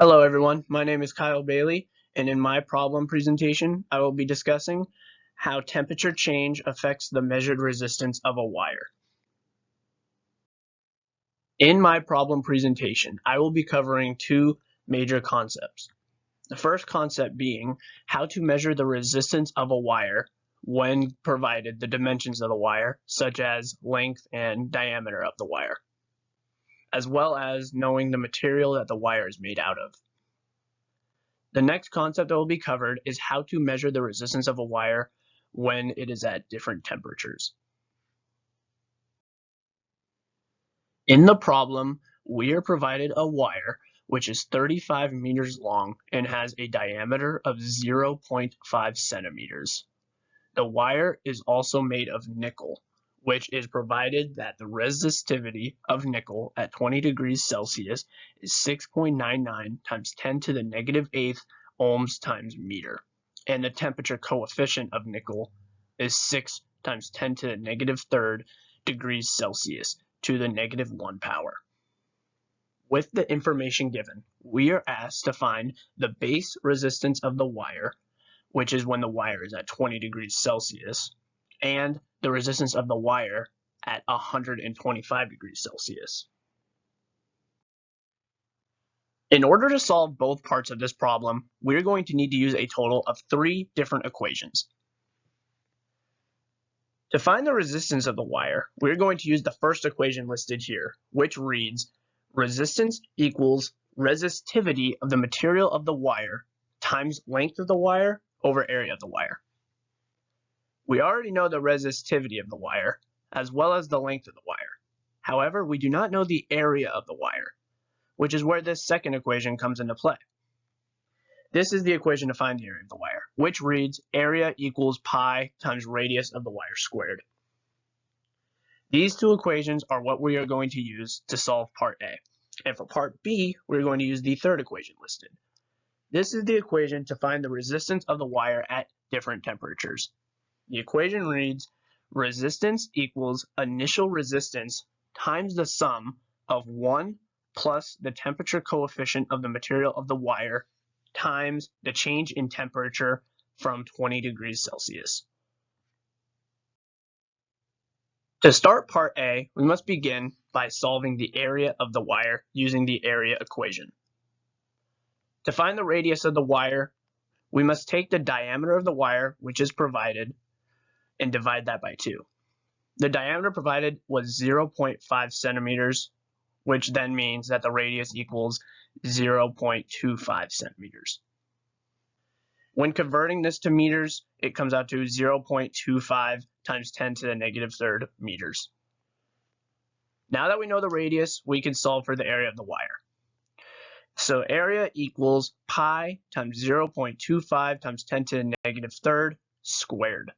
Hello everyone, my name is Kyle Bailey and in my problem presentation I will be discussing how temperature change affects the measured resistance of a wire. In my problem presentation I will be covering two major concepts. The first concept being how to measure the resistance of a wire when provided the dimensions of the wire such as length and diameter of the wire as well as knowing the material that the wire is made out of. The next concept that will be covered is how to measure the resistance of a wire when it is at different temperatures. In the problem, we are provided a wire which is 35 meters long and has a diameter of 0.5 centimeters. The wire is also made of nickel, which is provided that the resistivity of nickel at 20 degrees Celsius is 6.99 times 10 to the negative eighth ohms times meter. And the temperature coefficient of nickel is 6 times 10 to the negative third degrees Celsius to the negative 1 power. With the information given, we are asked to find the base resistance of the wire, which is when the wire is at 20 degrees Celsius, and the resistance of the wire at 125 degrees Celsius. In order to solve both parts of this problem, we're going to need to use a total of three different equations. To find the resistance of the wire, we're going to use the first equation listed here, which reads resistance equals resistivity of the material of the wire times length of the wire over area of the wire. We already know the resistivity of the wire, as well as the length of the wire. However, we do not know the area of the wire, which is where this second equation comes into play. This is the equation to find the area of the wire, which reads area equals pi times radius of the wire squared. These two equations are what we are going to use to solve part A. And for part B, we're going to use the third equation listed. This is the equation to find the resistance of the wire at different temperatures. The equation reads resistance equals initial resistance times the sum of 1 plus the temperature coefficient of the material of the wire times the change in temperature from 20 degrees Celsius. To start part A, we must begin by solving the area of the wire using the area equation. To find the radius of the wire, we must take the diameter of the wire, which is provided, and divide that by 2. The diameter provided was 0.5 centimeters, which then means that the radius equals 0.25 centimeters. When converting this to meters, it comes out to 0.25 times 10 to the negative third meters. Now that we know the radius, we can solve for the area of the wire. So area equals pi times 0.25 times 10 to the negative third squared.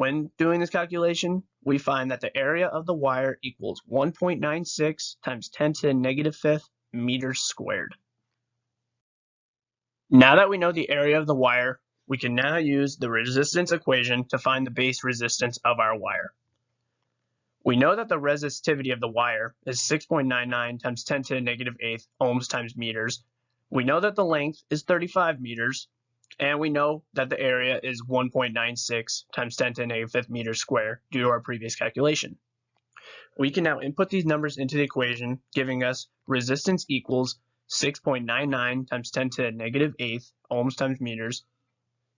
When doing this calculation, we find that the area of the wire equals 1.96 times 10 to the negative fifth meters squared. Now that we know the area of the wire, we can now use the resistance equation to find the base resistance of our wire. We know that the resistivity of the wire is 6.99 times 10 to the negative eighth ohms times meters. We know that the length is 35 meters, and we know that the area is 1.96 times 10 to the negative fifth meters square due to our previous calculation. We can now input these numbers into the equation, giving us resistance equals 6.99 times 10 to the negative eighth ohms times meters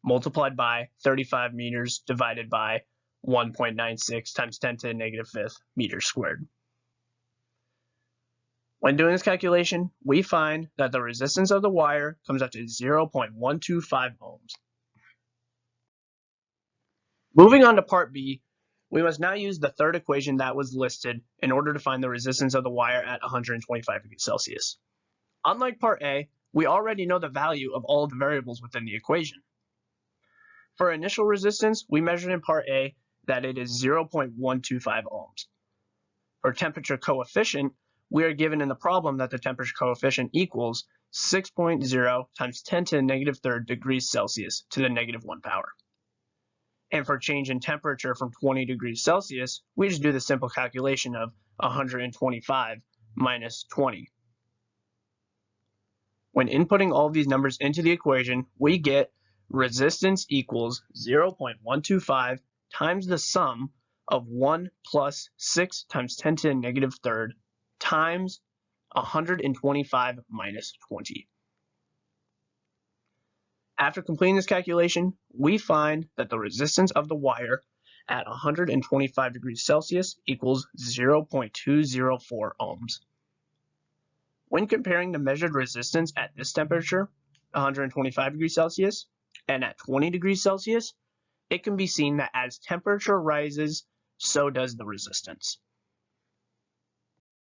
multiplied by 35 meters divided by 1.96 times 10 to the negative fifth meters squared. When doing this calculation, we find that the resistance of the wire comes out to 0.125 ohms. Moving on to part B, we must now use the third equation that was listed in order to find the resistance of the wire at 125 degrees Celsius. Unlike part A, we already know the value of all the variables within the equation. For initial resistance, we measured in part A that it is 0.125 ohms. For temperature coefficient, we are given in the problem that the temperature coefficient equals 6.0 times 10 to the negative third degrees Celsius to the negative 1 power. And for change in temperature from 20 degrees Celsius, we just do the simple calculation of 125 minus 20. When inputting all of these numbers into the equation, we get resistance equals 0.125 times the sum of 1 plus 6 times 10 to the negative third times 125 minus 20. After completing this calculation, we find that the resistance of the wire at 125 degrees Celsius equals 0.204 ohms. When comparing the measured resistance at this temperature, 125 degrees Celsius, and at 20 degrees Celsius, it can be seen that as temperature rises, so does the resistance.